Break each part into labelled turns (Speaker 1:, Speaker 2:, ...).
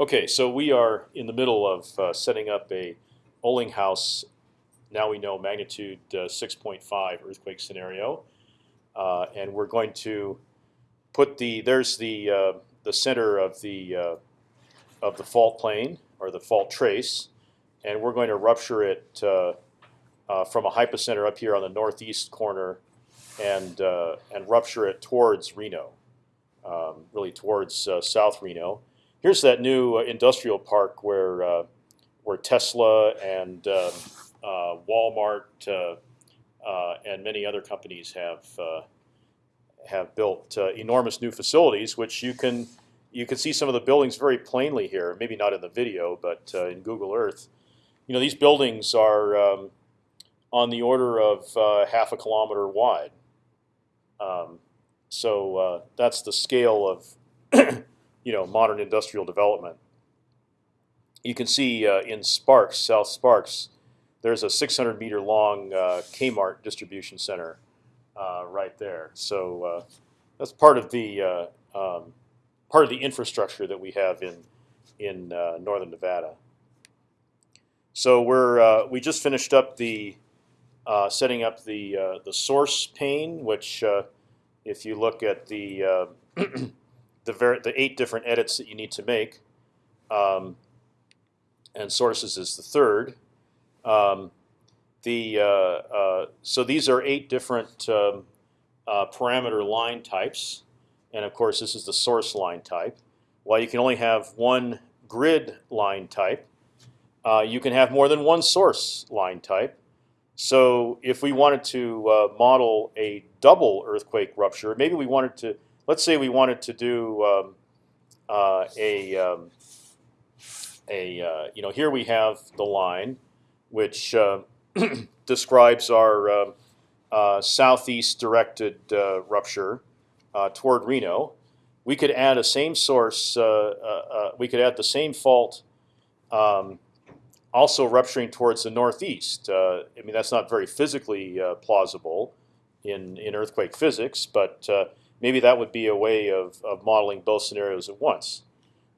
Speaker 1: Okay, so we are in the middle of uh, setting up a House. Now we know magnitude uh, 6.5 earthquake scenario, uh, and we're going to put the there's the uh, the center of the uh, of the fault plane or the fault trace, and we're going to rupture it uh, from a hypocenter up here on the northeast corner, and and rupture it towards Reno, um, really towards South Reno here's that new uh, industrial park where uh, where Tesla and um, uh, Walmart and many other companies have have built enormous new facilities, which you can you can see some of the buildings very plainly here. Maybe not in the video, but in Google Earth. You know, these buildings are um, on the order of half a kilometer wide. Um, so uh, that's the scale of you know modern industrial development. You can see uh, in Sparks, South Sparks, there's a 600 meter long uh, Kmart distribution center uh, right there. So uh, that's part of the uh, um, part of the infrastructure that we have in in uh, northern Nevada. So we're we just finished up the setting up the the source pane, which if you look at the the the eight different edits that you need to make, um, and sources is the third. Um, the uh, uh, so these are eight different um, uh, parameter line types, and of course this is the source line type. While you can only have one grid line type, uh, you can have more than one source line type. So if we wanted to uh, model a double earthquake rupture, maybe we wanted to let's say we wanted to do um, uh, a um, a uh, you know here we have the line which uh, describes our um, uh, southeast directed uh, rupture uh, toward Reno. We could add a same source. we could add the same fault. Um, also rupturing towards the northeast. I mean that's not very physically plausible in in earthquake physics, but maybe that would be a way of, of modeling both scenarios at once.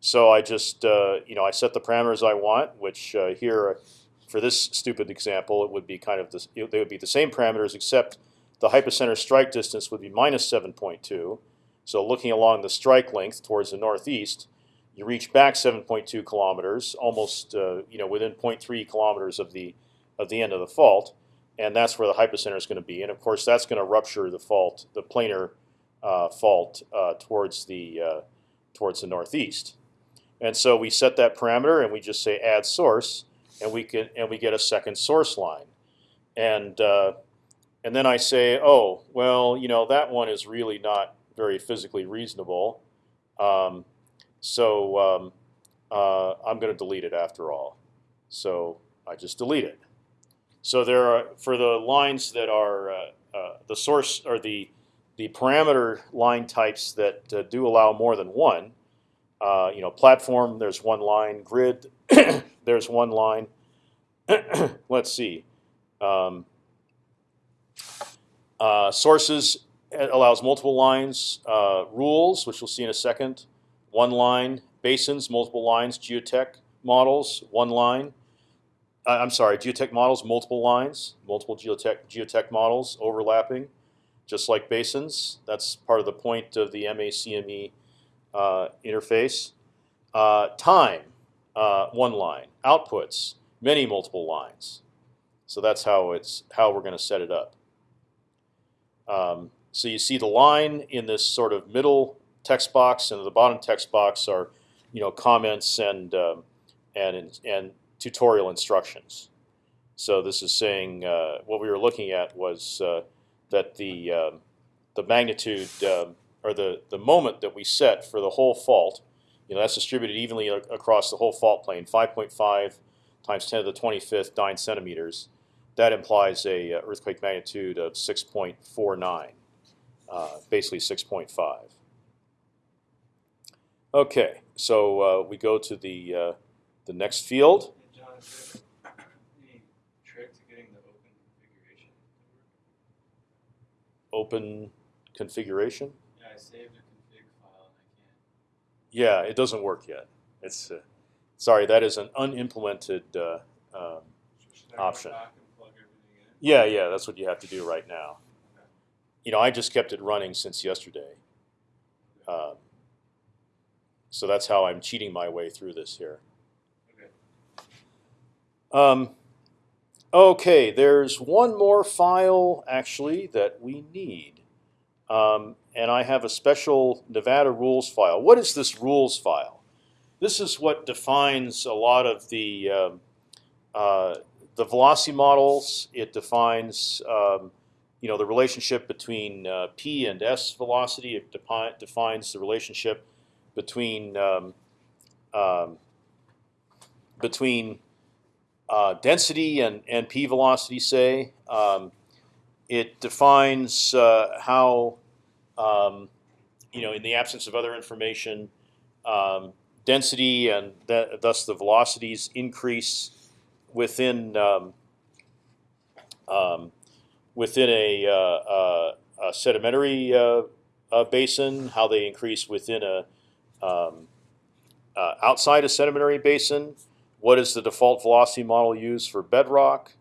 Speaker 1: So I just uh, you know I set the parameters I want, which uh, here for this stupid example it would be kind of this, they would be the same parameters except the hypocenter strike distance would be minus 7.2. So looking along the strike length towards the northeast, you reach back 7.2 kilometers, almost uh, you know within 0.3 kilometers of the of the end of the fault, and that's where the hypocenter is going to be. And of course, that's going to rupture the fault, the planar uh, fault uh, towards the uh, towards the northeast. And so we set that parameter, and we just say add source, and we can and we get a second source line, and and then I say, oh well, you know that one is really not very physically reasonable, um, so um, uh, I'm going to delete it after all. So I just delete it. So there are for the lines that are uh, uh, the source or the the parameter line types that uh, do allow more than one. Uh, you know, platform. There's one line. Grid. there's one line. Let's see. Um, uh, sources allows multiple lines. Uh, rules, which we'll see in a second. One line. Basins, multiple lines. Geotech models, one line. Uh, I'm sorry, geotech models, multiple lines, multiple geotech geotech models overlapping just like basins. That's part of the point of the MACME uh, interface. Uh, time, uh, one line. Outputs, many multiple lines. So that's how it's how we're going to set it up. Um, so you see the line in this sort of middle text box, and the bottom text box are, you know, comments and um, and and tutorial instructions. So this is saying uh, what we were looking at was uh, that the um, the magnitude um, or the the moment that we set for the whole fault, you know, that's distributed evenly across the whole fault plane, 5.5 times 10 to the 25th, 9 centimeters. That implies a uh, earthquake magnitude of 6.49, uh, basically 6.5. Okay, so uh, we go to the uh, the next field. Open configuration?
Speaker 2: Yeah, I saved a config file and I can't.
Speaker 1: Yeah, it doesn't work yet. it's uh, sorry that is an unimplemented. Uh, um, Option.
Speaker 2: back and plug everything in.
Speaker 1: yeah, yeah, that's what you have to do right now. You know, I just kept it running since yesterday, um, so that's how I'm cheating my way through this here.
Speaker 2: Okay.
Speaker 1: Um, okay, there's one more file actually that we need, um, and I have a special Nevada rules file. What is this rules file? This is what defines a lot of the um, uh, the velocity models. It defines um, you know the relationship between uh, p and s velocity. It depi defines the relationship between um, um, between uh, density and, and p velocity, say. Um, it defines uh, how, um, you know, in the absence of other information, um, density and th thus the velocities increase within um, um, within a, uh, uh, a sedimentary uh, basin, how they increase within a um, uh, outside a sedimentary basin. What is the default velocity model used for bedrock?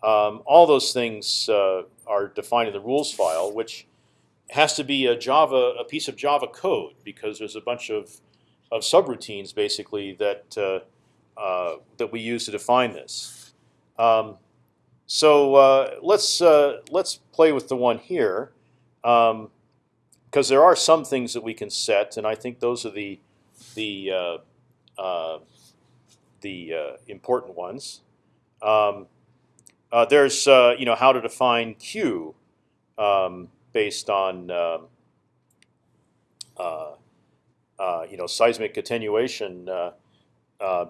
Speaker 1: Um, all those things uh, are defined in the rules file, which has to be a Java, a piece of Java code, because there's a bunch of, of subroutines basically that uh, uh, that we use to define this. Um, so uh, let's uh, let's play with the one here, because there are some things that we can set, and I think those are the the uh, the uh, important ones. Um, uh, there's uh, you know how to define Q um, based on um, uh, uh, you know seismic attenuation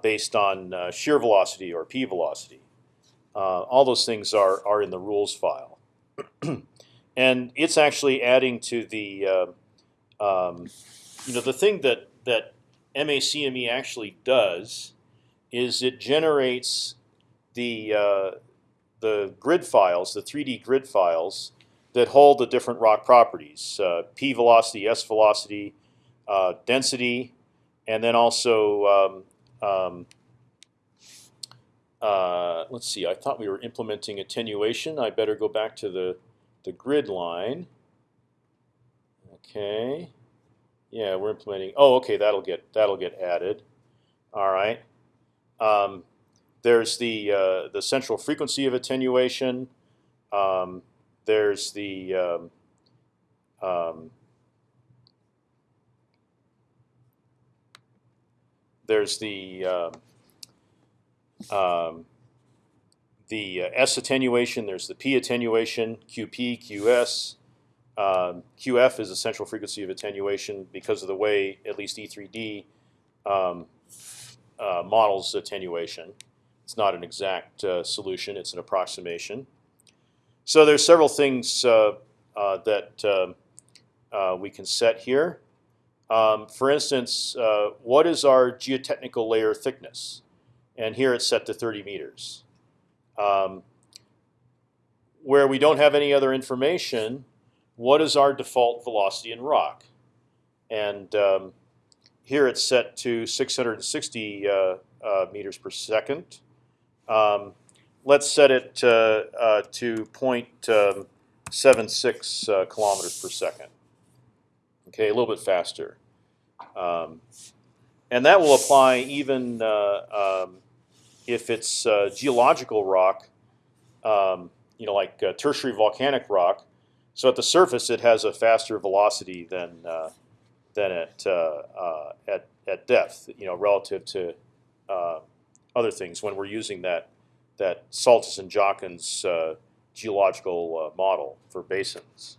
Speaker 1: based on shear velocity or p velocity. All those things are are in the rules file, and it's actually adding to the um, you know the thing that that MACME actually does is it generates the uh, the grid files, the 3D grid files that hold the different rock properties: uh, p velocity, s velocity, uh, density, and then also um, um, uh, let's see. I thought we were implementing attenuation. I better go back to the the grid line. Okay. Yeah, we're implementing. Oh, okay. That'll get that'll get added. All right. Um, there's the uh, the central frequency of attenuation. Um, there's the um, um, there's the um, the uh, S attenuation. There's the P attenuation, QP, QS. Um, QF is the central frequency of attenuation because of the way at least E3D um, uh, models attenuation. It's not an exact uh, solution; it's an approximation. So there's several things uh, uh, that uh, we can set here. Um, for instance, what is our geotechnical layer thickness? And here it's set to 30 meters. Um, where we don't have any other information, what is our default velocity in rock? And um, here it's set to 660 uh, uh, meters per second. Um, let's set it uh, to 0.76 uh, kilometers per second. Okay, a little bit faster. Um, and that will apply even uh, um, if it's uh, geological rock, um, you know, like uh, tertiary volcanic rock. So at the surface, it has a faster velocity than than at, uh, uh, at at depth, you know, relative to uh, other things when we're using that that Saltus and Jachens geological model for basins.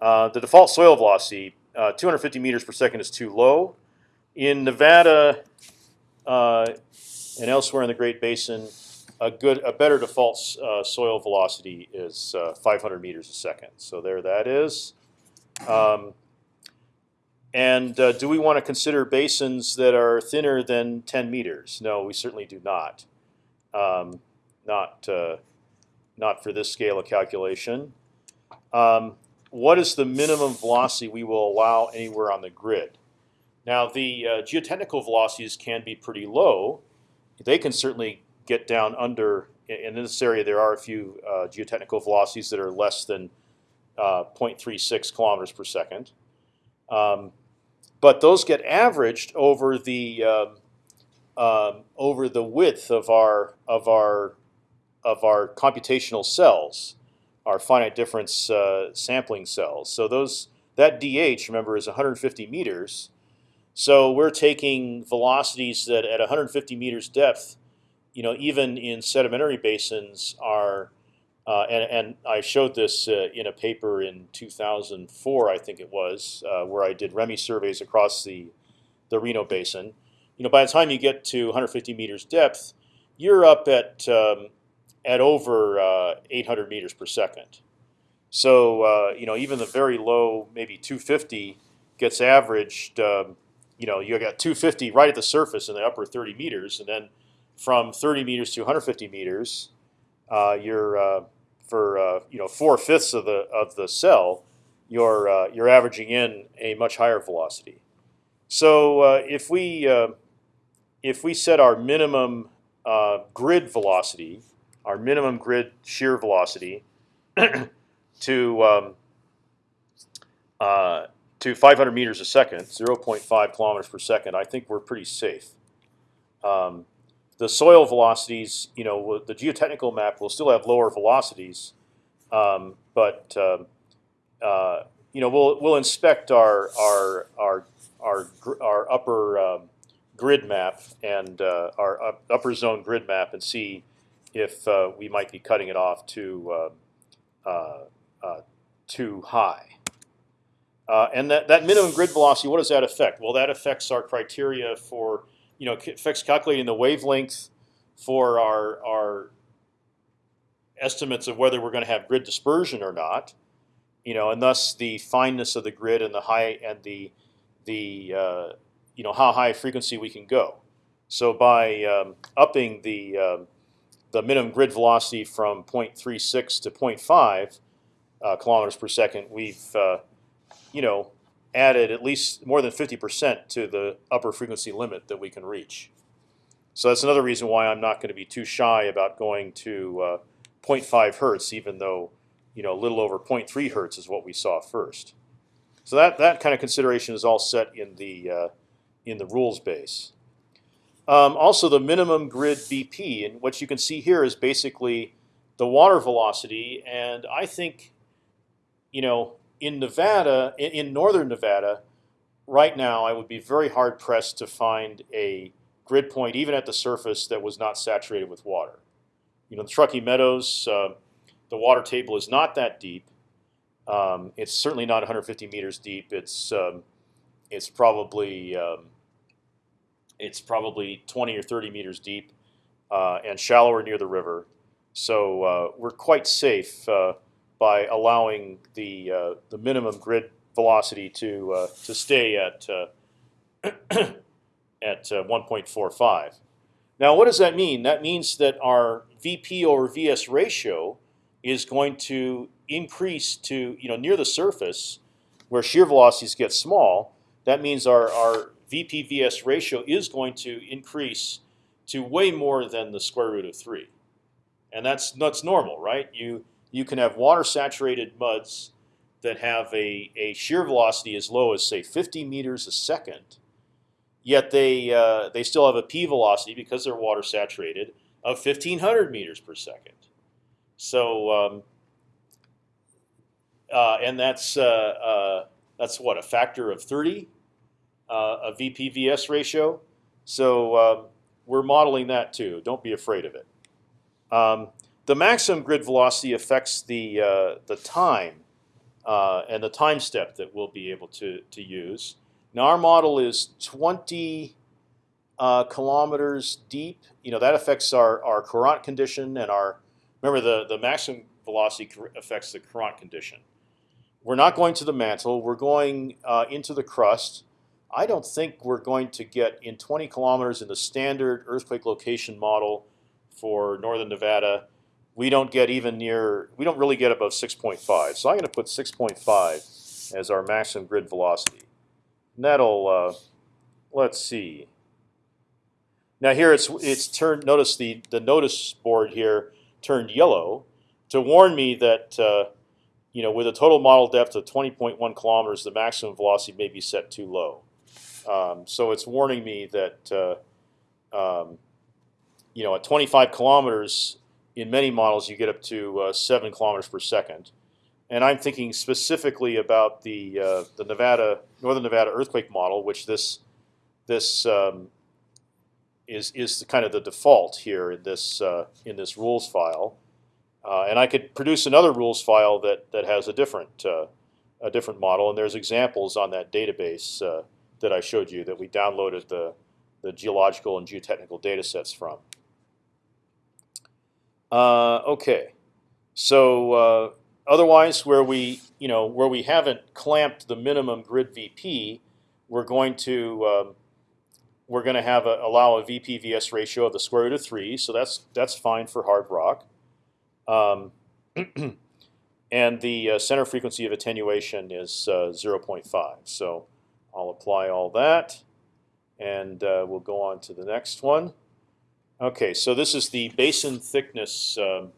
Speaker 1: the default soil velocity, 250 meters per second, is too low. In Nevada and elsewhere in the Great Basin, a good, a better default uh, soil velocity is uh, 500 meters a second. So there, that is. Um, and uh, do we want to consider basins that are thinner than 10 meters? No, we certainly do not. Um, not, uh, not for this scale of calculation. Um, what is the minimum velocity we will allow anywhere on the grid? Now the uh, geotechnical velocities can be pretty low. They can certainly get down under. In this area, there are a few uh, geotechnical velocities that are less than uh, 0.36 kilometers per second. Um, but those get averaged over the um, over the width of our of our of our computational cells, our finite difference uh, sampling cells. So those that dh, remember, is 150 meters. So we're taking velocities that at 150 meters depth, you know, even in sedimentary basins are, uh, and, and I showed this uh, in a paper in 2004, I think it was, uh, where I did REMI surveys across the, the Reno Basin. You know, by the time you get to 150 meters depth, you're up at um, at over uh, 800 meters per second. So uh, you know, even the very low, maybe 250, gets averaged. Um, you know, you got 250 right at the surface in the upper 30 meters, and then from 30 meters to 150 meters, uh, you're for uh, you know four fifths of the of the cell, you're uh, you're averaging in a much higher velocity. So uh, if we uh, if we set our minimum grid velocity, our minimum grid shear velocity, to um, to 500 meters a second, 0.5 kilometers per second, I think we're pretty safe. Um, the soil velocities, you know, the geotechnical map will still have lower velocities, um, but um, uh, you know, we'll we'll inspect our our our our, our upper um, grid map and uh, our up, upper zone grid map and see if uh, we might be cutting it off too uh, uh, uh, too high. Uh, and that, that minimum grid velocity, what does that affect? Well, that affects our criteria for, you know, affects calculating the wavelength for our, our estimates of whether we're going to have grid dispersion or not, you know, and thus the fineness of the grid and the high and the the uh, you know how high frequency we can go. So by um, upping the um, the minimum grid velocity from 0.36 to 0.5 uh, kilometers per second, we've uh, you know, added at least more than 50% to the upper frequency limit that we can reach. So that's another reason why I'm not going to be too shy about going to uh, 0.5 hertz, even though you know a little over 0.3 hertz is what we saw first. So that that kind of consideration is all set in the uh, in the rules base. Um, also, the minimum grid BP, and what you can see here is basically the water velocity, and I think, you know, in Nevada, in, northern Nevada, right now, I would be very hard pressed to find a grid point, even at the surface, that was not saturated with water. You know, the Truckee Meadows, uh, the water table is not that deep. Um, it's certainly not 150 meters deep. It's um, it's probably um, it's probably 20 or 30 meters deep uh, and shallower near the river. So uh, we're quite safe uh, by allowing the uh, the minimum grid velocity to uh, to stay at uh, at 1.45. Now, what does that mean? That means that our VP over VS ratio is going to increase to you know near the surface, where shear velocities get small. That means our our VP VS ratio is going to increase to way more than the square root of three, and that's that's normal, right? You you can have water saturated muds that have a, a shear velocity as low as say 50 meters a second, yet they uh, they still have a p velocity because they're water saturated of 1500 meters per second. So um, uh, and that's uh, uh that's what a factor of 30 uh, a VPVS ratio. So um, we're modeling that too. Don't be afraid of it. Um, the maximum grid velocity affects the uh, the time uh, and the time step that we'll be able to to use. Now our model is 20 uh, kilometers deep. You know that affects our our Courant condition and our remember the the maximum velocity affects the Courant condition. We're not going to the mantle. We're going uh, into the crust. I don't think we're going to get in 20 kilometers in the standard earthquake location model for northern Nevada we don't get even near, we don't really get above 6.5. So I'm going to put 6.5 as our maximum grid velocity. And that'll, uh, let's see. Now here it's it's turned. Notice the the notice board here turned yellow to warn me that uh, you know with a total model depth of 20.1 kilometers, the maximum velocity may be set too low. Um, so it's warning me that uh, um, you know at 25 kilometers in many models you get up to uh, seven kilometers per second, and I'm thinking specifically about the uh, the Nevada Northern Nevada earthquake model, which this this um, is is the kind of the default here in this uh, in this rules file, uh, and I could produce another rules file that that has a different uh, a different model, and there's examples on that database uh, that I showed you that we downloaded the the geological and geotechnical data sets from. Uh, okay, so uh, otherwise, where we you know where we haven't clamped the minimum grid VP, we're going to um, we're going to have a, allow a VP-VS ratio of the square root of three, so that's that's fine for hard rock. Um, and the uh, center frequency of attenuation is uh, 0.5. So I'll apply all that, and uh, we'll go on to the next one. Okay, so this is the basin thickness um,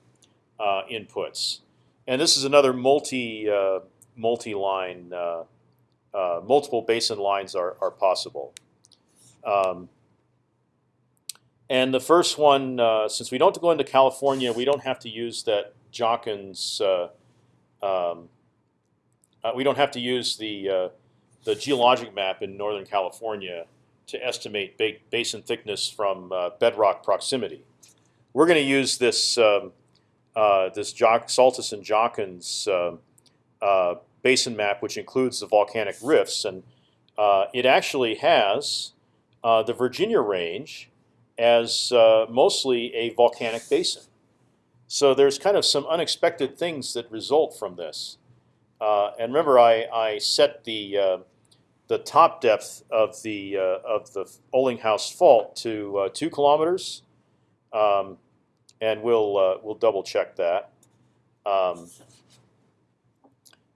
Speaker 1: uh, inputs, and this is another multi uh, multi line. Uh, multiple basin lines are are possible. Um, and the first one, uh, since we don't go into California, we don't have to use that Jachens. Uh, um, uh, we don't have to use the uh, the geologic map in Northern California to estimate ba basin thickness from uh, bedrock proximity. We're going to use this um, uh, this Jock, Saltus and Jachens um, basin map, which includes the volcanic rifts, and it actually has uh, the Virginia Range as uh, mostly a volcanic basin. So there's kind of some unexpected things that result from this. Uh, and remember, I, I set the uh, the top depth of the uh, of the Olinghouse fault to uh, two kilometers, um, and we'll we'll double check that. Um,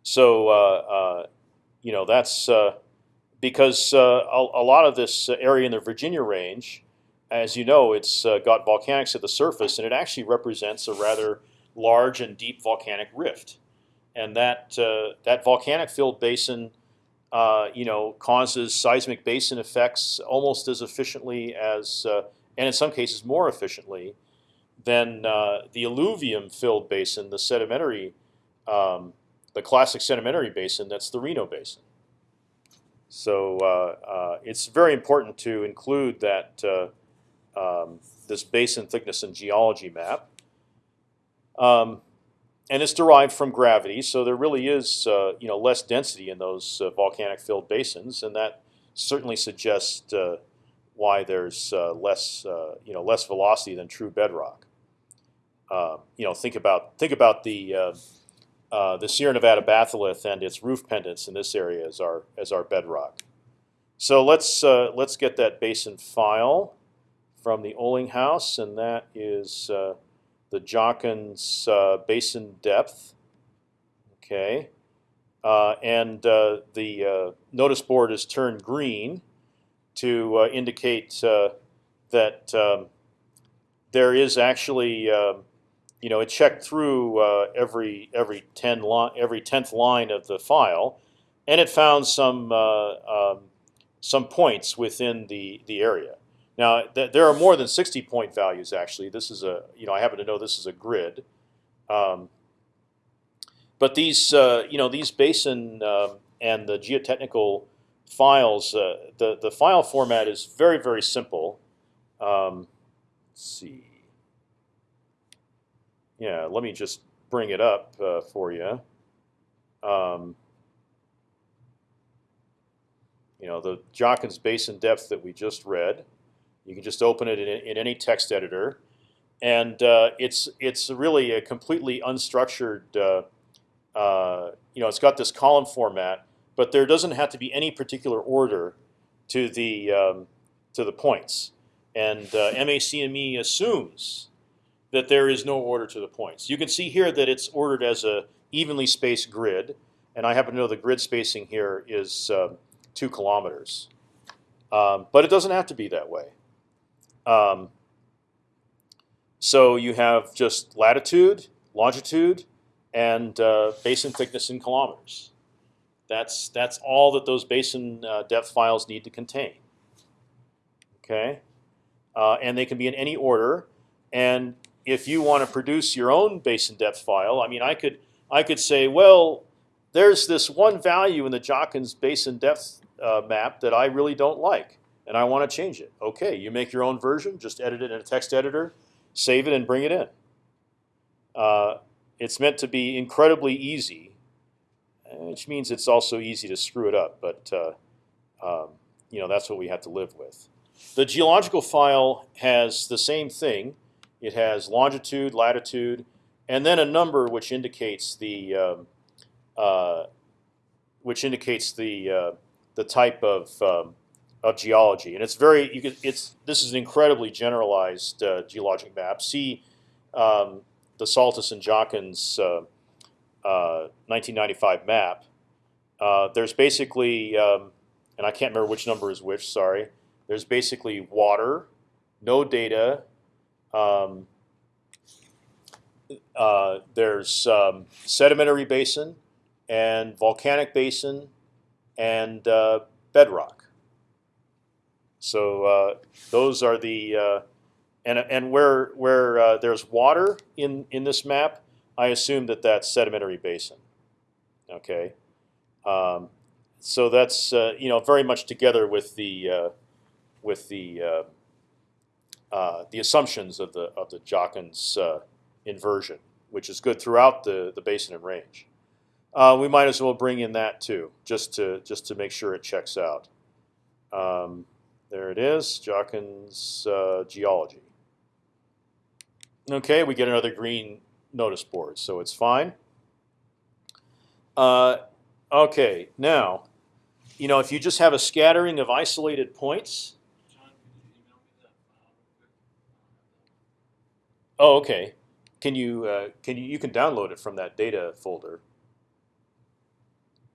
Speaker 1: so you know that's because uh, a, a, lot of this area in the Virginia range, as you know, it's uh, got volcanics at the surface, and it actually represents a rather large and deep volcanic rift. And that uh, that volcanic filled basin, uh, you know, causes seismic basin effects almost as efficiently as, uh, and in some cases more efficiently, than uh, the alluvium filled basin, the sedimentary, um, the classic sedimentary basin. That's the Reno Basin. So uh, uh, it's very important to include that uh, um, this basin thickness and geology map. Um, and it's derived from gravity, so there really is uh, you know less density in those uh, volcanic filled basins, and that certainly suggests uh, why there's less you know less velocity than true bedrock. Um, you know, think about think about the uh, the Sierra Nevada batholith and its roof pendants in this area as our as our bedrock. So let's uh, let's get that basin file from the Olinghouse, and that is uh, the Jachens uh, basin depth. Okay, uh, and the notice board is turned green to indicate that um, there is actually um, you know, it checked through uh, every every ten every tenth line of the file, and it found some uh, um, some points within the the area. Now th there are more than sixty point values actually. This is a you know I happen to know this is a grid, um, but these uh, you know these basin um, and the geotechnical files uh, the the file format is very very simple. Um, let's see yeah, let me just bring it up uh, for you. Um, you know, the Jachens basin depth that we just read. You can just open it in, in any text editor, and uh, it's it's really a completely unstructured. Uh, uh, you know, it's got this column format, but there doesn't have to be any particular order to the um, to the points. And uh, MACME assumes that there is no order to the points. You can see here that it's ordered as a evenly spaced grid, and I happen to know the grid spacing here is uh, two kilometers. Um, but it doesn't have to be that way. Um, so you have just latitude, longitude, and uh, basin thickness in kilometers. That's that's all that those basin uh, depth files need to contain. Okay, uh, and they can be in any order. And if you want to produce your own basin depth file, I mean, I could I could say, well, there's this one value in the Jachens basin depth uh, map that I really don't like, and I want to change it. Okay, you make your own version, just edit it in a text editor, save it, and bring it in. Uh, it's meant to be incredibly easy, which means it's also easy to screw it up. But uh, um, you know that's what we have to live with. The geological file has the same thing. It has longitude, latitude, and then a number which indicates the um, uh, which indicates the uh, the type of um, of geology, and it's very you can, it's this is an incredibly generalized uh, geologic map. See um, the Saltus and Jachens 1995 uh, map. Uh, there's basically, um, and I can't remember which number is which. Sorry. There's basically water, no data. Um, uh, there's um, sedimentary basin and volcanic basin and uh, bedrock. So uh, those are the uh, and and where where uh, there's water in in this map, I assume that that's sedimentary basin. Okay, um, so that's uh, you know very much together with the uh, with the uh, uh, the assumptions of the of the Jachens uh, inversion, which is good throughout the the basin and range. we might as well bring in that too, just to just to make sure it checks out. Um, there it is, Jachens geology. Okay, we get another green notice board, so it's fine. Uh, okay, now, you know, if you just have a scattering of isolated points. Oh, okay. Can you uh, can you you can download it from that data folder?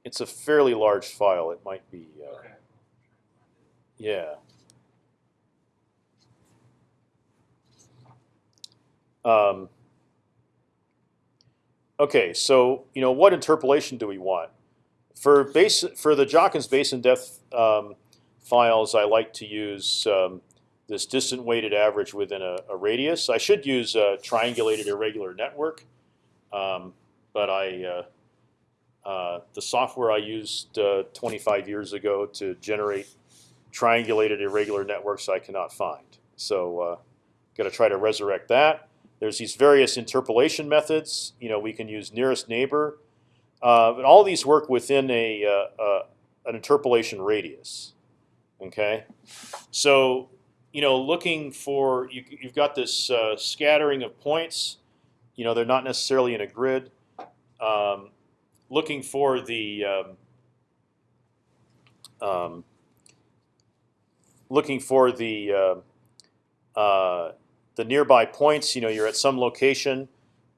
Speaker 1: It's a fairly large file. It might be. Uh,
Speaker 2: Okay.
Speaker 1: Yeah. Um, okay, so you know what interpolation do we want for base for the Jachens basin depth um, files? I like to use um, this distant weighted average within a, a, radius. I should use a triangulated irregular network, um, but I uh, uh, the software I used uh, 25 years ago to generate triangulated irregular networks I cannot find. So uh, got to try to resurrect that. There's these various interpolation methods. You know, we can use nearest neighbor, uh, but all these work within a uh, uh, an interpolation radius. Okay, so you know, looking for you, have got this uh, scattering of points. You know, they're not necessarily in a grid. Um, looking for the um, um, looking for the uh, uh, the nearby points. You know, you're at some location,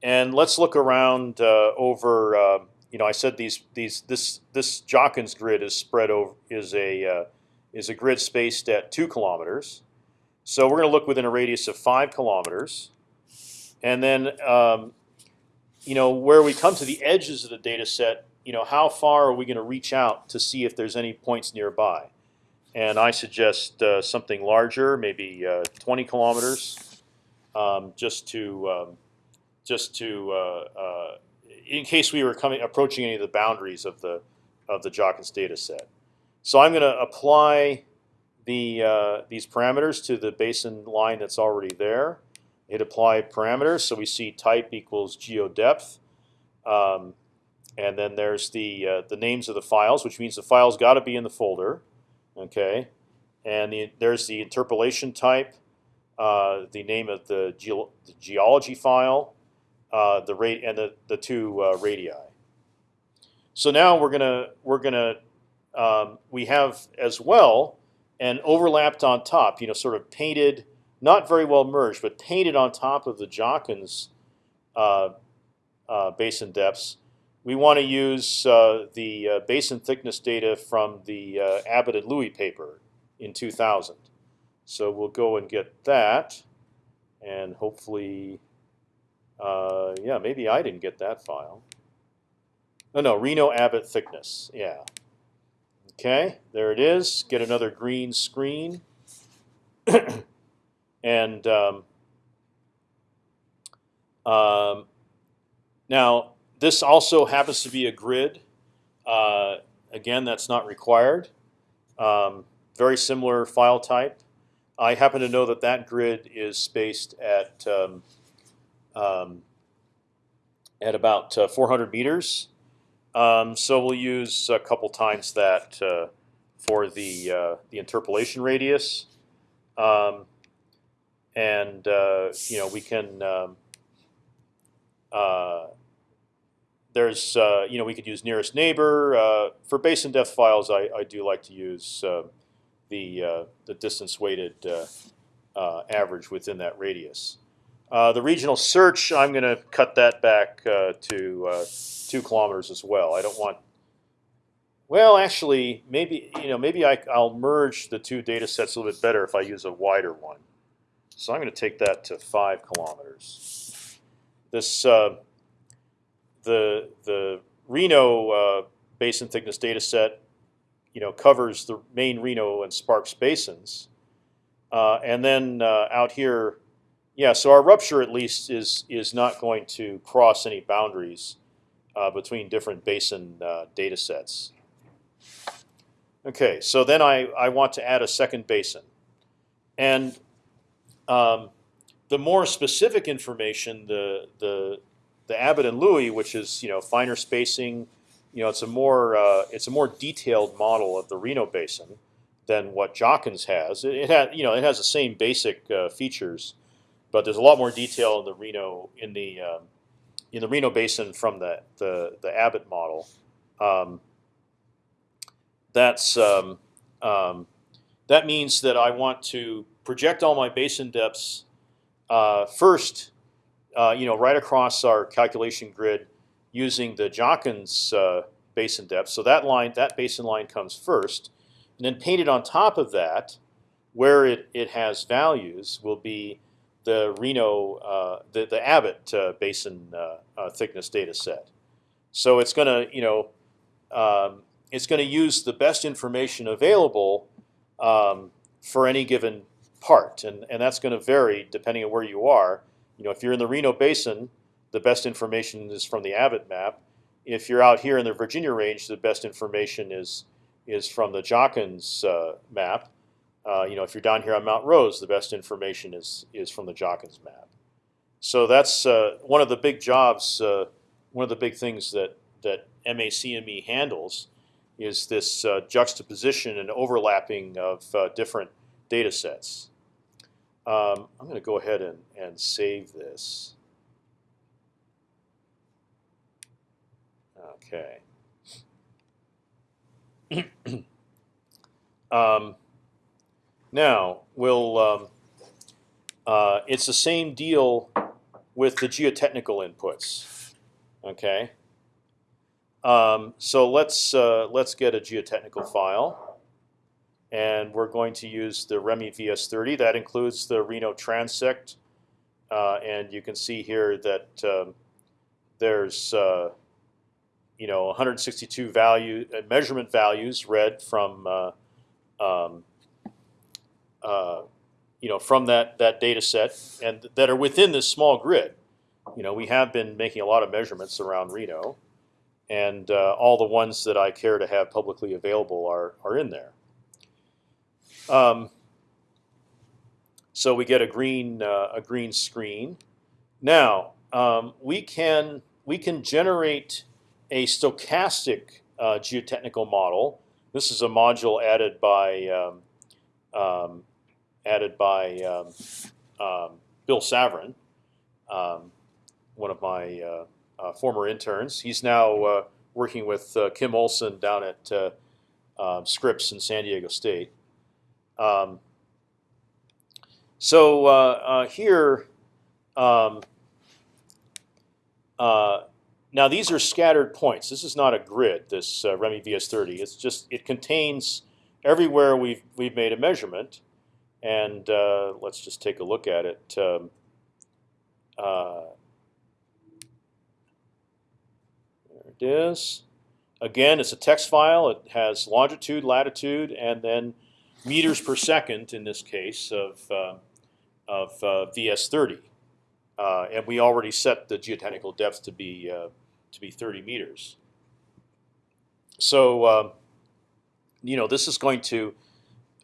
Speaker 1: and let's look around uh, over. Uh, you know, I said these these this this Jachens grid is spread over is a is a grid spaced at two kilometers. So we're going to look within a radius of five kilometers, and then um, you know where we come to the edges of the data set. You know, how far are we going to reach out to see if there's any points nearby? And I suggest uh, something larger, maybe uh, 20 kilometers um, just to um, just to uh, uh, in case we were coming approaching any of the boundaries of the of the Jachens data set. So I'm going to apply the uh, these parameters to the basin line that's already there. Hit apply parameters, so we see type equals geodepth, um, and then there's the uh, the names of the files, which means the files got to be in the folder. Okay, and the, there's the interpolation type. Uh, the name of the, ge the geology file, uh, the rate, and the the two uh, radii. So now we're gonna we're gonna um, we have as well and overlapped on top. You know, sort of painted, not very well merged, but painted on top of the Jachens uh, uh, basin depths. We want to use the basin thickness data from the Abbott and Louie paper in 2000. So we'll go and get that, and hopefully, uh, yeah, maybe I didn't get that file. No, no, Reno Abbott thickness. Yeah. Okay, there it is. Get another green screen, and um, um, now this also happens to be a grid. Uh, again, that's not required. Um, very similar file type. I happen to know that that grid is spaced at um, um, at about uh, 400 meters. Um, so we'll use a couple times that uh, for the uh, the interpolation radius, um, and uh, you know we can. There's uh, you know we could use nearest neighbor uh, for basin depth files. I, I do like to use uh, the uh, the distance weighted uh, uh, average within that radius. The regional search, I'm going to cut that back to two kilometers as well. I don't want. Well, actually, maybe you know maybe I, I'll merge the two data sets a little bit better if I use a wider one. So I'm going to take that to five kilometers. This the the Reno uh, basin thickness data set, you know, covers the main Reno and Sparks basins, uh, and then uh, out here, yeah. So our rupture at least is is not going to cross any boundaries uh, between different basin uh, data sets. Okay, so then I I want to add a second basin, and um, the more specific information, the the the Abbott and Louie, which is you know finer spacing, you know it's a more uh, it's a more detailed model of the Reno Basin than what Jachens has. It, it had you know it has the same basic uh, features, but there's a lot more detail in the Reno in the um, in the Reno Basin from the the, the Abbott model. Um, that's um, um, that means that I want to project all my basin depths uh, first uh, you know, right across our calculation grid using the Jachens uh, basin depth. So that line, that basin line comes first, and then painted on top of that, where it, it has values, will be the Reno, uh, the the Abbott uh, basin uh, uh, thickness data set. So it's going to, you know, um, it's going to use the best information available um, for any given part, and and that's going to vary depending on where you are. You know, if you're in the Reno Basin, the best information is from the Abbott map. If you're out here in the Virginia Range, the best information is is from the Jachens uh, map. Uh, you know, if you're down here on Mount Rose, the best information is is from the Jachens map. So that's uh, one of the big jobs. Uh, one of the big things that that MACME handles is this uh, juxtaposition and overlapping of uh, different data sets. Um, I'm going to go ahead and, and save this. Okay. um, now we'll. Um, uh, it's the same deal with the geotechnical inputs. Okay. Um, so let's uh, let's get a geotechnical file and we're going to use the REMI VS30. That includes the Reno transect, uh, and you can see here that um, there's uh, you know 162 value uh, measurement values read from uh, um, uh, you know from that that data set and that are within this small grid. You know we have been making a lot of measurements around Reno, and uh, all the ones that I care to have publicly available are are in there. Um, so we get a green uh, a green screen. Now um, we can we can generate a stochastic uh, geotechnical model. This is a module added by um, um, added by um, um, Bill Savran, um, one of my uh, uh, former interns. He's now uh, working with uh, Kim Olsen down at uh, Scripps in San Diego State. Um, so uh, uh, here, um, uh, now these are scattered points. This is not a grid. This uh, REMI VS30. It's just it contains everywhere we've we've made a measurement, and uh, let's just take a look at it. Um, uh, there it is. Again, it's a text file. It has longitude, latitude, and then meters per second in this case of uh, of uh, VS30, uh, and we already set the geotechnical depth to be uh, to be 30 meters. So um, you know this is going to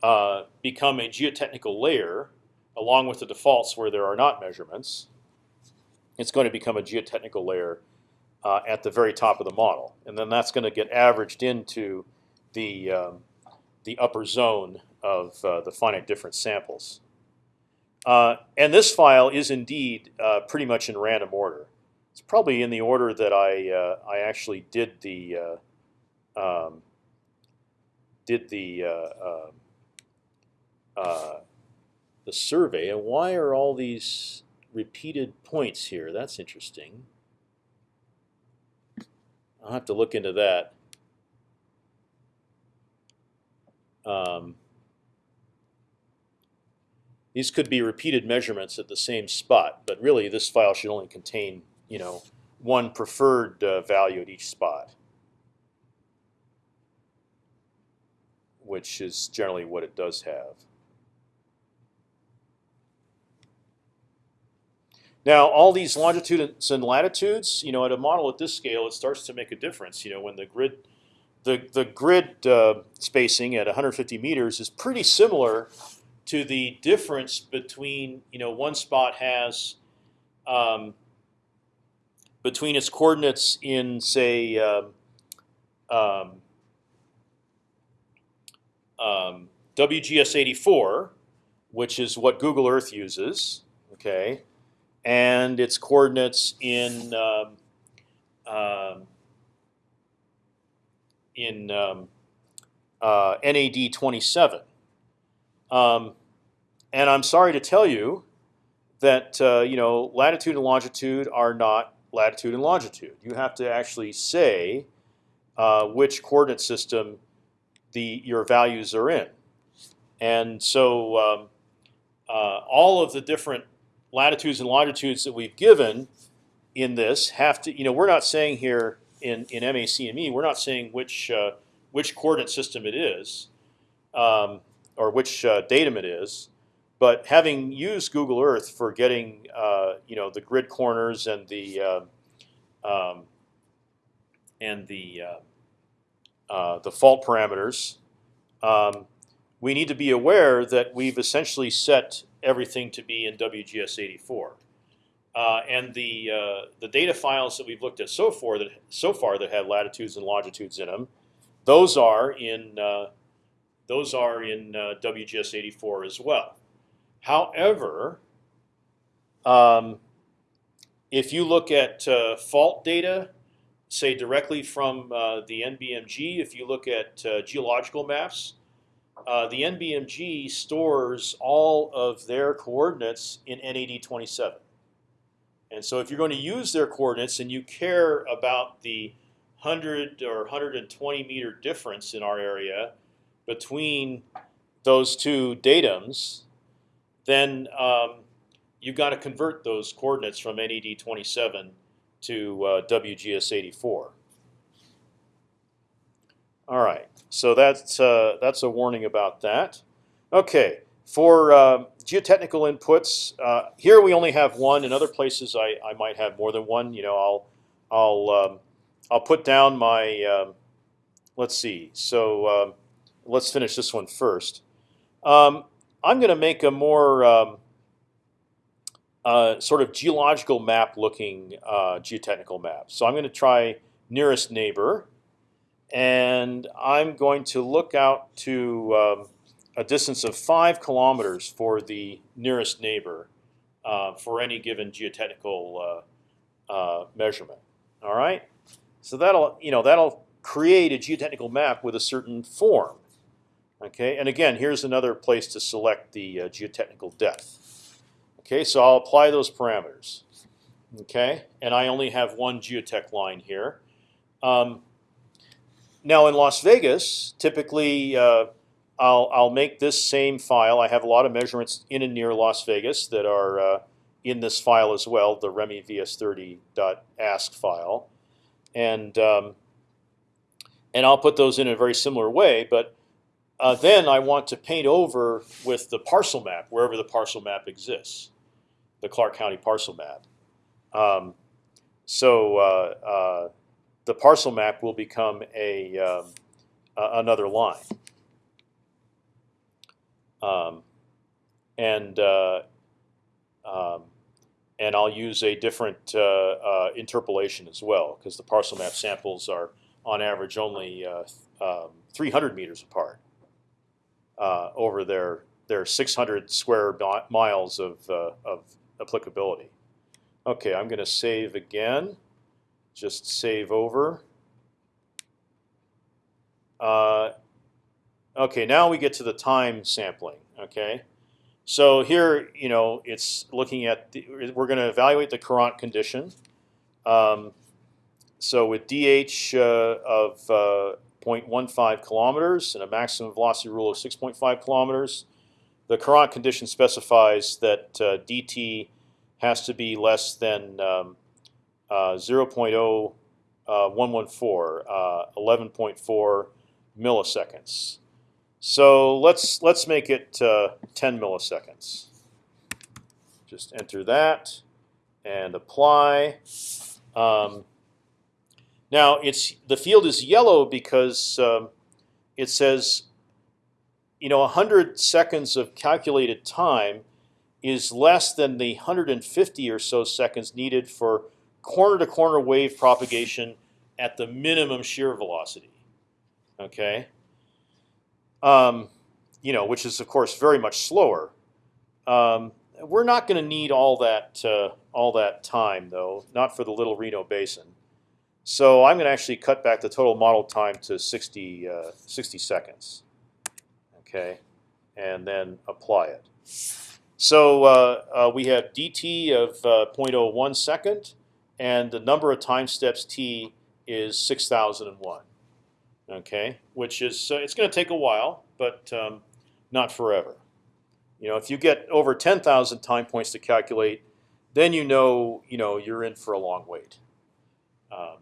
Speaker 1: uh, become a geotechnical layer along with the defaults where there are not measurements. It's going to become a geotechnical layer at the very top of the model, and then that's going to get averaged into the um, the upper zone of uh, the finite difference samples. Uh, and this file is indeed uh, pretty much in random order. It's probably in the order that I uh, I actually did the uh, um, did the uh, the survey. And why are all these repeated points here? That's interesting. I'll have to look into that. Um, these could be repeated measurements at the same spot, but really this file should only contain, you know, one preferred uh, value at each spot, which is generally what it does have. Now, all these longitudes and latitudes, you know, at a model at this scale, it starts to make a difference. You know, when the grid, the the grid uh, spacing at 150 meters is pretty similar to the difference between, you know, one spot has um, between its coordinates in say um, um, um WGS 84, which is what Google Earth uses. Okay and its coordinates in um, um, in um, uh, NAD 27. Um, and I'm sorry to tell you that uh, you know latitude and longitude are not latitude and longitude. You have to actually say uh, which coordinate system the your values are in, and so um, uh, all of the different latitudes and longitudes that we've given in this have to, you know, we're not saying here in in MACME, we're not saying which uh, which coordinate system it is, um, or which uh, datum it is, but having used Google Earth for getting uh, you know the grid corners and the uh, um, and the uh, the fault parameters, um, we need to be aware that we've essentially set everything to be in WGS 84. Uh, and the uh, the data files that we've looked at so far that so far that have latitudes and longitudes in them, those are in uh, those are in uh, WGS 84 as well. However, um, if you look at uh, fault data, say directly from uh, the NBMG, if you look at geological maps, the NBMG stores all of their coordinates in NAD27. And so if you're going to use their coordinates and you care about the 100 or 120 meter difference in our area between those two datums, then um, you've got to convert those coordinates from NAD 27 to uh, WGS84. All right, so that's uh, that's a warning about that. Okay, for uh, geotechnical inputs, uh, here we only have one. In other places, I, I might have more than one. You know, I'll I'll um, I'll put down my. Um, let's see. So um, let's finish this one first. Um, I'm going to make a more um, uh, sort of geological map looking uh, geotechnical map. So I'm going to try nearest neighbor and I'm going to look out to um, a distance of five kilometers for the nearest neighbor uh, for any given geotechnical uh, uh, measurement. All right, so that'll you know that'll create a geotechnical map with a certain form. Okay, and again, here's another place to select the uh, geotechnical depth. Okay, so I'll apply those parameters. Okay, and I only have one geotech line here. Um, now in Las Vegas, typically uh, I'll I'll make this same file. I have a lot of measurements in and near Las Vegas that are uh, in this file as well, the Remy VS30.ask file, and um, and I'll put those in a very similar way. But uh, then I want to paint over with the parcel map wherever the parcel map exists, the Clark County parcel map. Um, so uh, uh, the parcel map will become a um, another line, um, and uh, um, and I'll use a different uh, uh, interpolation as well because the parcel map samples are on average only uh, um, 300 meters apart over their their 600 square miles of of applicability. Okay, I'm going to save again. Just save over. Uh, okay, now we get to the time sampling. Okay, so here, you know, it's looking at the, we're going to evaluate the Courant condition. Um, so with dh uh, of uh, 0.15 kilometers and a maximum velocity rule of 6.5 kilometers, the Courant condition specifies that uh, dt has to be less than um, uh, 0.0114, uh, 11.4 milliseconds. So let's let's make it uh, 10 milliseconds. Just enter that and apply. Um, now it's the field is yellow because um, it says, you know, 100 seconds of calculated time is less than the 150 or so seconds needed for corner-to-corner wave propagation at the minimum shear velocity. Okay. Um, you know, which is of course very much slower. Um, we're not going to need all that uh, all that time though, not for the Little Reno Basin. So I'm going to actually cut back the total model time to 60, uh, 60 seconds. Okay, and then apply it. So uh, uh, we have dt of uh, 0.01 second, and the number of time steps t is 6001. Okay, which is uh, it's going to take a while, but um, not forever. You know, if you get over 10,000 time points to calculate, then you know you know you're in for a long wait. Um,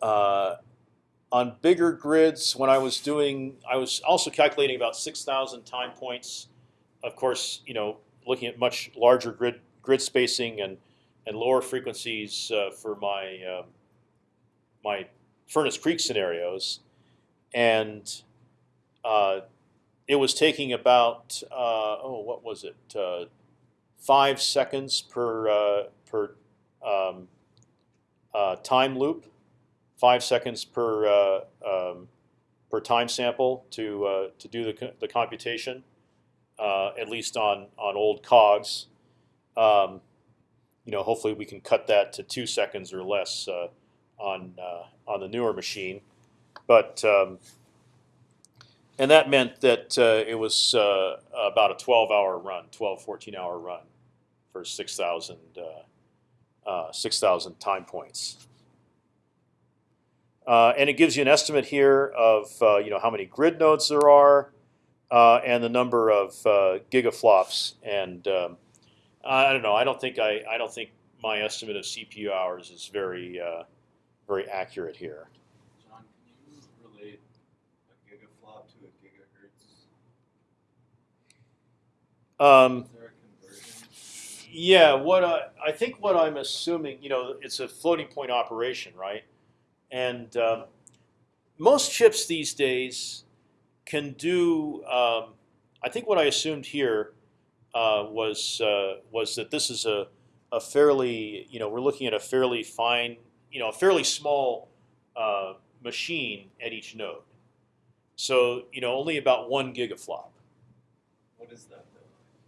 Speaker 1: uh, on bigger grids, when I was doing, I was also calculating about 6,000 time points. Of course, you know, looking at much larger grid grid spacing and and lower frequencies uh, for my um, my Furnace Creek scenarios, and uh, it was taking about uh, oh what was it uh, five seconds per uh, per um, uh, time loop, five seconds per uh, um, per time sample to to do the co- the computation, at least on on old cogs. Um, you know, hopefully we can cut that to two seconds or less on uh, on the newer machine, but um, and that meant that uh, it was uh, about a 12-hour run, 12, 14-hour run for 6,000 uh, uh, 6,000 time points. Uh, and it gives you an estimate here of you know how many grid nodes there are, and the number of gigaflops. And um, I don't know. I don't think I I don't think my estimate of CPU hours is very very accurate here.
Speaker 2: John, can you relate a gigaflop to a gigahertz?
Speaker 1: Um,
Speaker 2: Is there a conversion?
Speaker 1: Yeah, what I, I think what I'm assuming, you know, it's a floating point operation, right? And um, most chips these days can do. Um, I think what I assumed here uh, was uh, was that this is a a fairly, you know, we're looking at a fairly fine, you know, a fairly small uh, machine at each node. So you know, only about one gigaflop.
Speaker 2: What is that though?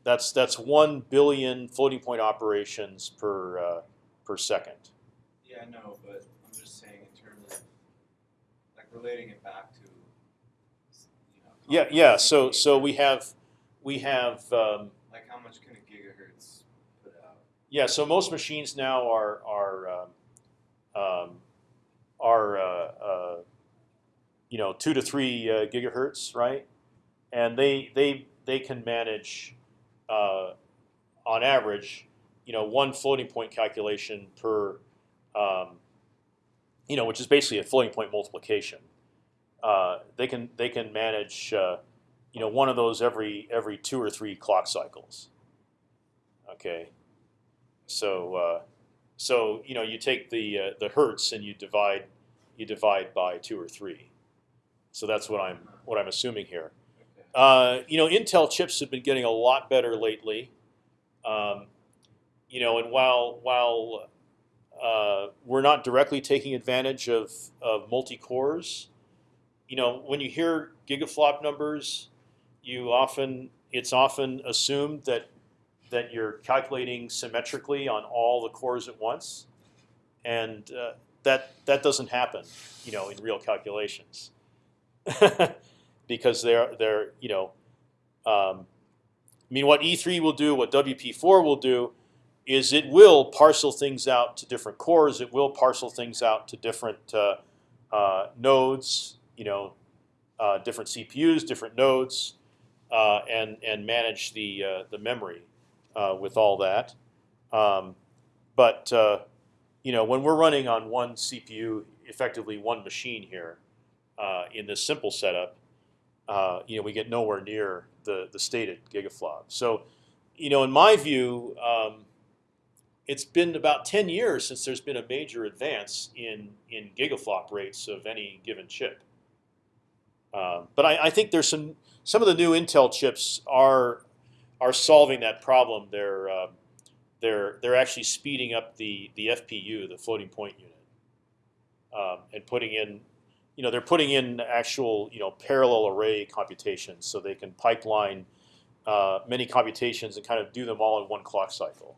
Speaker 1: That's that's one billion floating point operations per uh, per second.
Speaker 2: Yeah, I know, but I'm just saying in terms of like relating it back to. You know,
Speaker 1: Yeah, yeah. So so we have we have um,
Speaker 2: Like how much can a gigahertz put out?
Speaker 1: yeah. So most machines now are are um, um, are uh, uh, you know, two to three uh, gigahertz, right? And they they they can manage, uh, on average, you know, one floating point calculation per, um, you know, which is basically a floating point multiplication. Uh, they can they can manage, uh, you know, one of those every every two or three clock cycles. Okay, so so you know you take the uh, the hertz and you divide you divide by two or three. So that's what I'm what I'm assuming here. Uh, you know, Intel chips have been getting a lot better lately. Um, you know, and while while uh, we're not directly taking advantage of of multi cores, you know, when you hear gigaflop numbers, you often it's often assumed that that you're calculating symmetrically on all the cores at once, and uh, that that doesn't happen, you know, in real calculations, because they're they're you know, um, I mean, what E3 will do, what WP4 will do, is it will parcel things out to different cores. It will parcel things out to different uh, uh, nodes, you know, uh, different CPUs, different nodes, uh, and and manage the uh, the memory uh, with all that. Um, but uh, you know, when we're running on one CPU, effectively one machine here, uh, in this simple setup, uh, you know, we get nowhere near the the stated gigaflop. So, you know, in my view, um, it's been about 10 years since there's been a major advance in in gigaflop rates of any given chip. Um, but I, I think there's some some of the new Intel chips are are solving that problem. They're um, they're they're actually speeding up the the FPU, the floating point unit, um, and putting in, you know, they're putting in actual you know parallel array computations, so they can pipeline uh, many computations and kind of do them all in one clock cycle.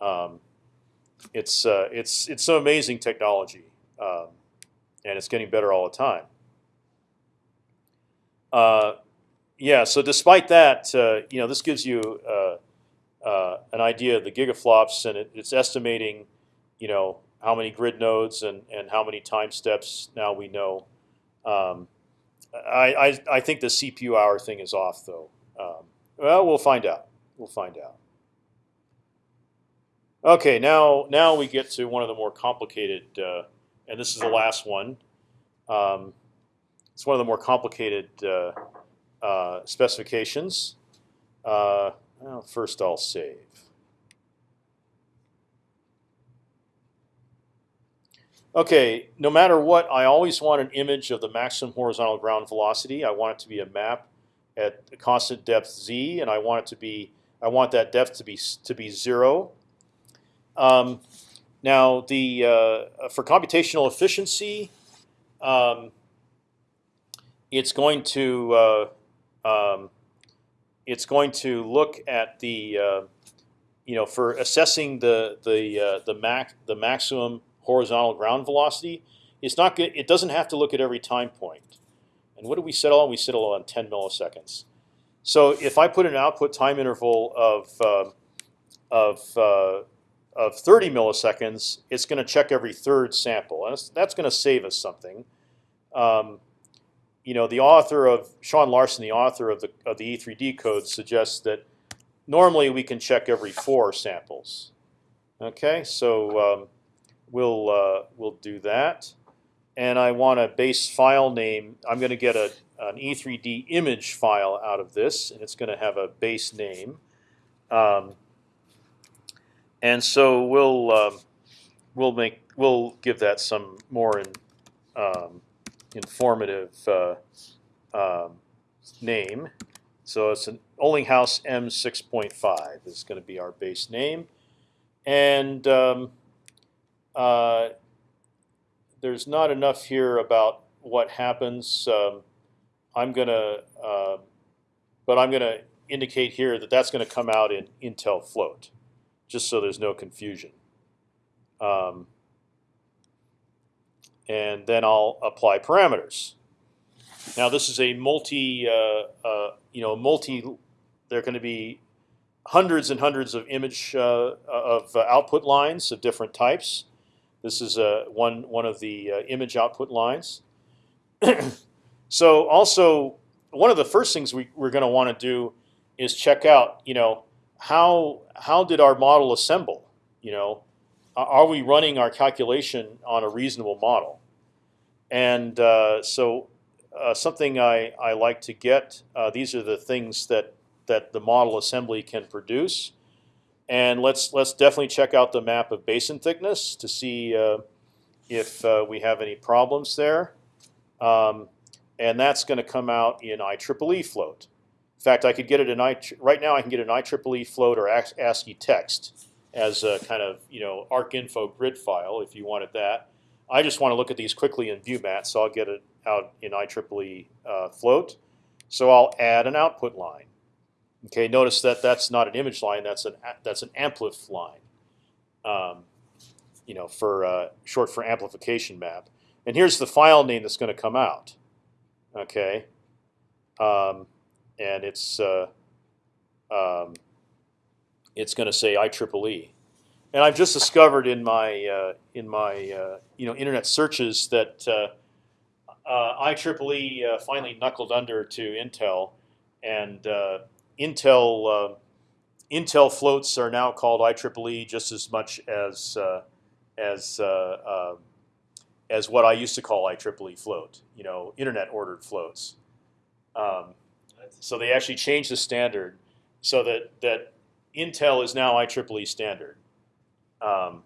Speaker 1: Um, it's uh, it's it's some amazing technology, um, and it's getting better all the time. Uh, yeah. So despite that, uh, you know, this gives you uh, uh, an idea of the gigaflops, and it, it's estimating, you know, how many grid nodes and and how many time steps. Now we know. Um, I, I I think the CPU hour thing is off though. Um, well, we'll find out. We'll find out. Okay, now now we get to one of the more complicated, uh, and this is the last one. Um, it's one of the more complicated uh, uh, specifications. Uh, well, first, I'll save. Okay, no matter what, I always want an image of the maximum horizontal ground velocity. I want it to be a map at a constant depth z, and I want it to be I want that depth to be to be zero. Um, now, the uh, for computational efficiency, um, it's going to uh, um, it's going to look at the uh, you know for assessing the the uh, the max the maximum horizontal ground velocity. It's not good. It doesn't have to look at every time point. And what do we settle on? We settle on 10 milliseconds. So if I put an output time interval of uh, of of 30 milliseconds, it's going to check every third sample, and that's going to save us something. Um, you know, the author of Shawn Larsen, the author of the of the E3D code, suggests that normally we can check every four samples. Okay, so um, we'll uh, we'll do that, and I want a base file name. I'm going to get a an E3D image file out of this, and it's going to have a base name. Um, and so we'll um, we'll make we'll give that some more in, um, informative uh, um, name. So it's an Olinghouse M6.5 is going to be our base name, and um, uh, there's not enough here about what happens. Um, I'm gonna, uh, but I'm gonna indicate here that that's going to come out in Intel float, just so there's no confusion. Um, and then I'll apply parameters. Now this is a multi, uh, uh, you know, multi. There are going to be hundreds and hundreds of image uh, of output lines of different types. This is uh, one one of the uh, image output lines, so also one of the first things we, we're going to want to do is check out, you know, how how did our model assemble? You know, are we running our calculation on a reasonable model? And uh, so uh, something I, I like to get. Uh, these are the things that that the model assembly can produce. And let's let's definitely check out the map of basin thickness to see uh, if uh, we have any problems there. Um, and that's going to come out in IEEE float. In fact, I could get it in I right now. I can get an IEEE float or ASCII text as a kind of you know ArcInfo grid file if you wanted that. I just want to look at these quickly in ViewMat, so I'll get it out in IEEE uh, float. So I'll add an output line. Okay, notice that that's not an image line. That's an that's an amplif line. Um, you know, for uh, short for amplification map. And here's the file name that's going to come out. Okay, um, and it's uh, um, it's going to say IEEE. And I've just discovered in my uh, in my uh, you know internet searches that uh, uh, IEEE uh, finally knuckled under to Intel, and Intel Intel floats are now called IEEE just as much as as as what I used to call IEEE float. You know, internet ordered floats. Um, so they actually changed the standard so that that Intel is now IEEE standard. Um,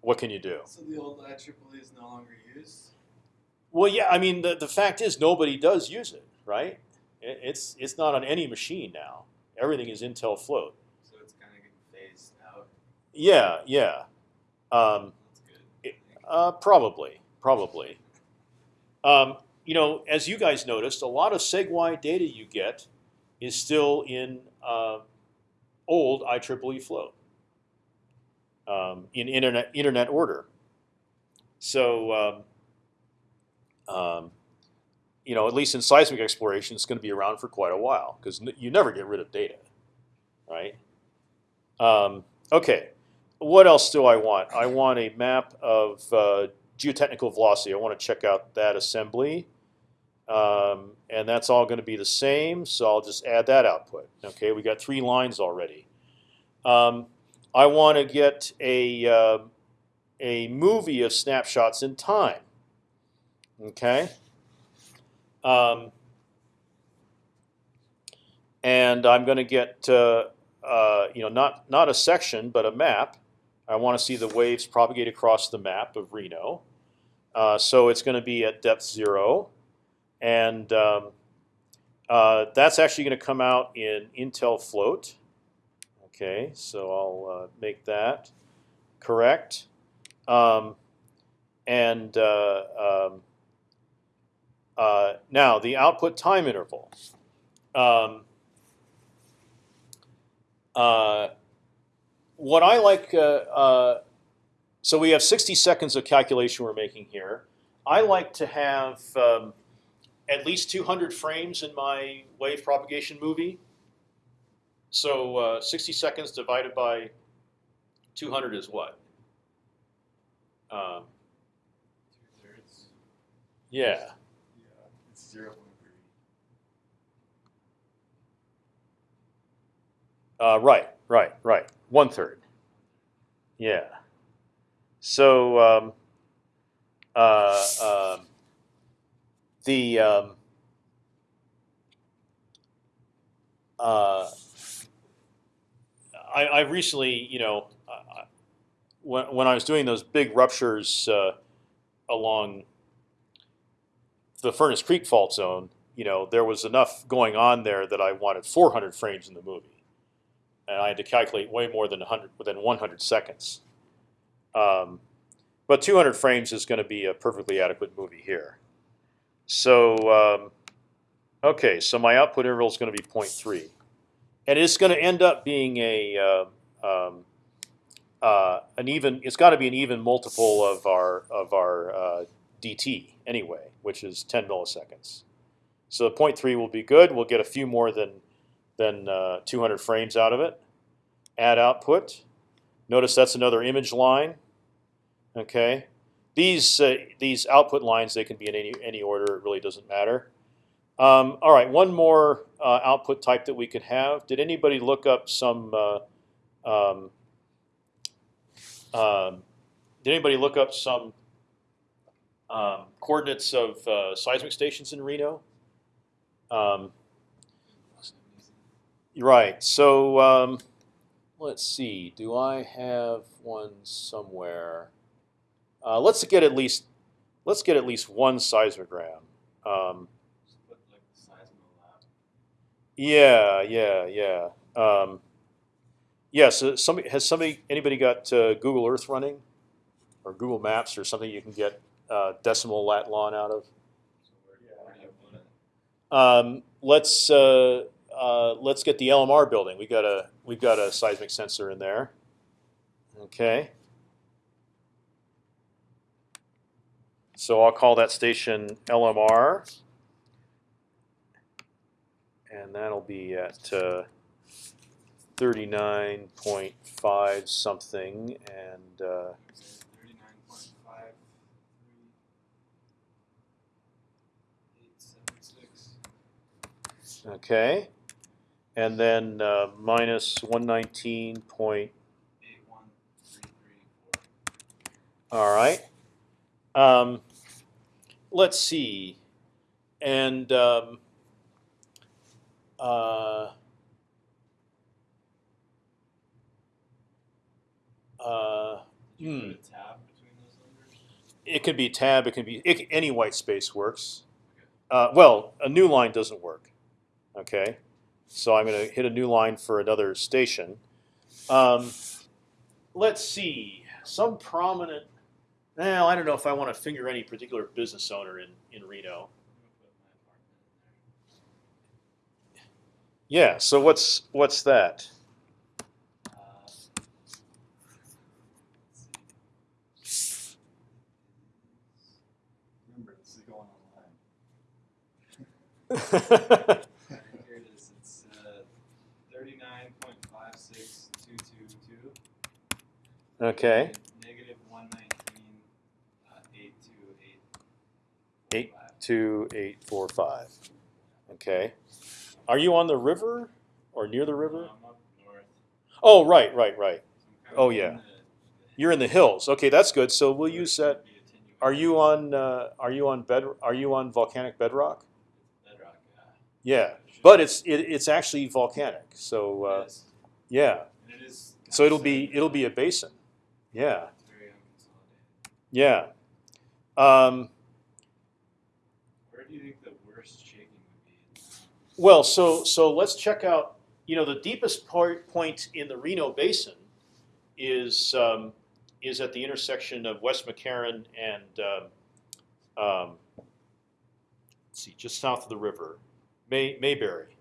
Speaker 1: what can you do?
Speaker 2: So the old IEEE is no longer used.
Speaker 1: Well, yeah. I mean, the the fact is nobody does use it, right? It, it's it's not on any machine now. Everything is Intel float.
Speaker 2: So it's kind of getting phased out.
Speaker 1: Yeah, yeah. Um,
Speaker 2: That's good.
Speaker 1: uh, probably, probably. Um, you know, as you guys noticed, a lot of SEG-Y data you get is still in uh, old IEEE float um, in internet internet order. So, um, um, you know, at least in seismic exploration, it's going to be around for quite a while because you never get rid of data, right? Um, okay, what else do I want? I want a map of uh, geotechnical velocity. I want to check out that assembly. Um, and that's all going to be the same, so I'll just add that output. Okay, we got three lines already. Um, I want to get a uh, a movie of snapshots in time. Okay. Um, and I'm going to get uh, uh, you know not not a section but a map. I want to see the waves propagate across the map of Reno. Uh, so it's going to be at depth zero, and um, uh, that's actually going to come out in Intel Float. Okay, so I'll uh, make that correct. Um, and uh, um, uh, now the output time interval. Um, uh, what I like, uh, so we have 60 seconds of calculation we're making here. I like to have um, at least 200 frames in my wave propagation movie. So uh, 60 seconds divided by 200 is what? Um,
Speaker 2: Two thirds.
Speaker 1: yeah.
Speaker 2: Yeah, it's zero.
Speaker 1: Uh, right, right, right. One third. Yeah. So um, uh, um, the um, uh, I, I recently, you know, when when I was doing those big ruptures uh, along the Furnace Creek fault zone, you know, there was enough going on there that I wanted 400 frames in the movie, and I had to calculate way more than 100 within 100 seconds. Um, but 200 frames is going to be a perfectly adequate movie here. So, um, okay, so my output interval is going to be 0.3, and it's going to end up being a uh, um, uh, an even. It's got to be an even multiple of our of our uh, dt anyway, which is 10 milliseconds. So the 0.3 will be good. We'll get a few more than than uh, 200 frames out of it. Add output. Notice that's another image line. Okay, these uh, these output lines they can be in any any order. It really doesn't matter. Um, all right, one more uh, output type that we could have. Did anybody look up some? Uh, um, um, did anybody look up some um, coordinates of uh, seismic stations in Reno? Um, right. So um, let's see. Do I have one somewhere? Uh, let's get at least let's get at least one seismogram. Um, yeah, yeah, yeah. Um, yeah. So somebody has somebody anybody got uh, Google Earth running, or Google Maps, or something you can get uh, decimal lat lon out of? Um, let's uh, uh, let's get the LMR building. We got a we've got a seismic sensor in there. Okay. So I'll call that station LMR, and that'll be at uh, thirty nine point five something, and uh, okay, and then uh, minus one nineteen point
Speaker 2: Eight one three three four.
Speaker 1: All right. Um, let's see. And um, uh, uh, Hmm.
Speaker 2: put a tab between those numbers?
Speaker 1: it could be tab. It can be it, any white space works. Uh, well, a new line doesn't work. Okay, so I'm going to hit a new line for another station. Um, let's see. Some prominent. Well, I don't know if I want to finger any particular business owner in in Reno.
Speaker 2: I'm gonna put my apartment in there.
Speaker 1: Yeah. So what's what's that?
Speaker 3: Remember, this is going online.
Speaker 2: Here it is. It's uh, thirty-nine point five six two two two.
Speaker 1: okay.
Speaker 2: Negative one nineteen uh, eight two eight.
Speaker 1: Eight.
Speaker 2: five.
Speaker 1: Two eight four five. Okay. Are you on the river or near the river?
Speaker 2: Up north.
Speaker 1: Oh, right, right, right. Oh, yeah. You're in the hills. Okay, that's good. So we'll use
Speaker 2: It
Speaker 1: that.
Speaker 2: could be attenuated.
Speaker 1: Are you on? Uh, are you on bed? Are you on volcanic bedrock?
Speaker 2: Bedrock.
Speaker 1: Yeah,
Speaker 2: Yeah.
Speaker 1: but it's it, it's actually volcanic. So uh,
Speaker 2: It is.
Speaker 1: yeah, so it'll be it'll be a basin. Yeah,
Speaker 2: It's very unconsolidated.
Speaker 1: yeah. Um,
Speaker 2: Where do you think the worst shaking would be?
Speaker 1: Well, so so let's check out. You know, the deepest part, point in the Reno Basin is um, is at the intersection of West McCarran and um, um, let's see, just south of the river, May, Mayberry.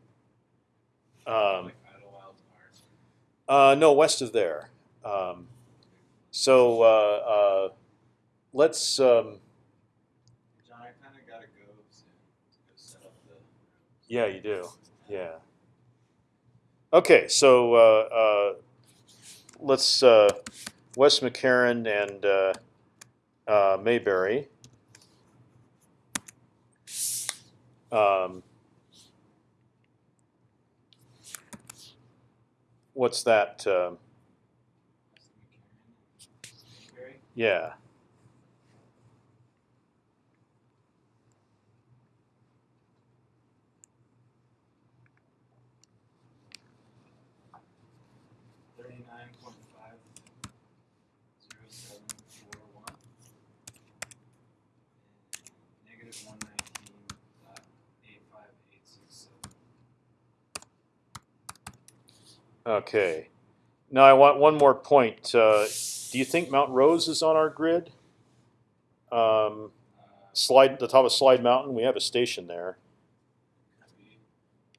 Speaker 1: Um,
Speaker 2: like Idlewild Park.
Speaker 1: Uh, no, west of there. Um, so uh, uh, let's. Um,
Speaker 2: John, I kind of gotta go soon to go set up the.
Speaker 1: Yeah, you do. Yeah. Okay, so uh, uh, let's uh, West McCarran and uh, uh, Mayberry. Um, what's that? Um
Speaker 2: Very
Speaker 1: yeah.
Speaker 2: thirty-nine point five zero seven four one. Negative one nineteen dot eight five eight six seven.
Speaker 1: Okay. Now I want one more point. Uh, do you think Mount Rose is on our grid? Um, slide the top of Slide Mountain. We have a station there.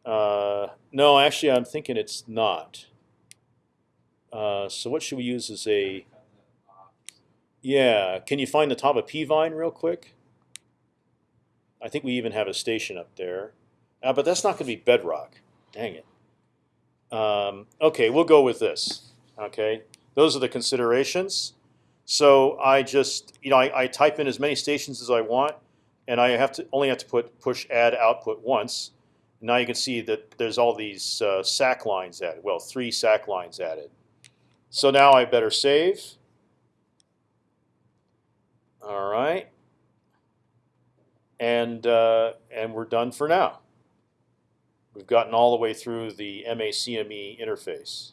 Speaker 1: Uh, no, actually, I'm thinking it's not. Uh, so what should we use as a? Yeah, can you find the top of Peavine real quick? I think we even have a station up there, uh, but that's not going to be bedrock. Dang it. Um, okay, we'll go with this. Okay, those are the considerations. So I just, you know, I, I type in as many stations as I want, and I have to only have to put push add output once. Now you can see that there's all these uh, SAC lines added. Well, three SAC lines added. So now I better save. All right, and uh, and we're done for now. We've gotten all the way through the MACME interface.